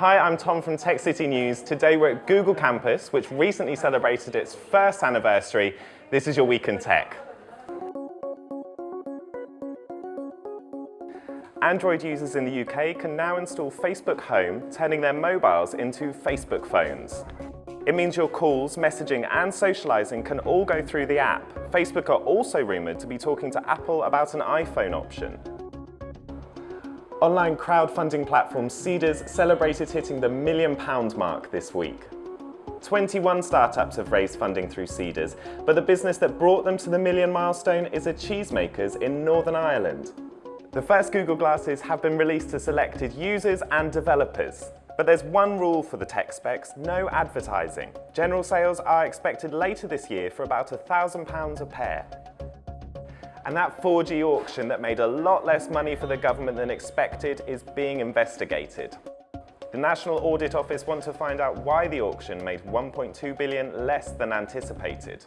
Hi, I'm Tom from Tech City News. Today we're at Google Campus, which recently celebrated its first anniversary. This is your Week in Tech. Android users in the UK can now install Facebook Home, turning their mobiles into Facebook phones. It means your calls, messaging and socializing can all go through the app. Facebook are also rumoured to be talking to Apple about an iPhone option. Online crowdfunding platform Seedrs celebrated hitting the million pound mark this week. 21 startups have raised funding through Seedrs, but the business that brought them to the million milestone is a cheesemakers in Northern Ireland. The first Google Glasses have been released to selected users and developers. But there's one rule for the tech specs, no advertising. General sales are expected later this year for about £1,000 a pair. And that 4G auction that made a lot less money for the government than expected is being investigated. The National Audit Office want to find out why the auction made 1.2 billion less than anticipated.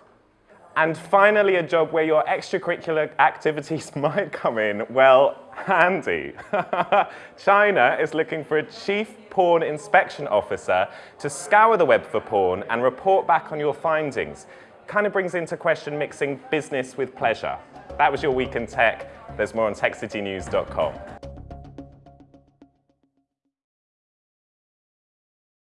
And finally, a job where your extracurricular activities might come in, well, handy. China is looking for a chief porn inspection officer to scour the web for porn and report back on your findings. Kind of brings into question mixing business with pleasure. That was your Week in Tech. There's more on techcitynews.com.